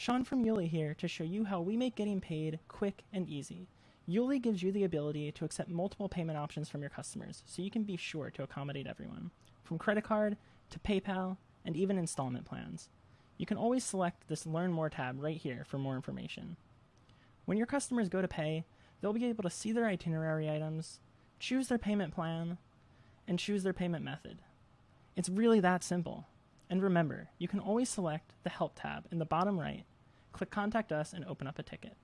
Sean from Yuli here to show you how we make getting paid quick and easy. Yuli gives you the ability to accept multiple payment options from your customers, so you can be sure to accommodate everyone, from credit card to PayPal and even installment plans. You can always select this Learn More tab right here for more information. When your customers go to pay, they'll be able to see their itinerary items, choose their payment plan, and choose their payment method. It's really that simple. And remember, you can always select the Help tab in the bottom right, click Contact Us, and open up a ticket.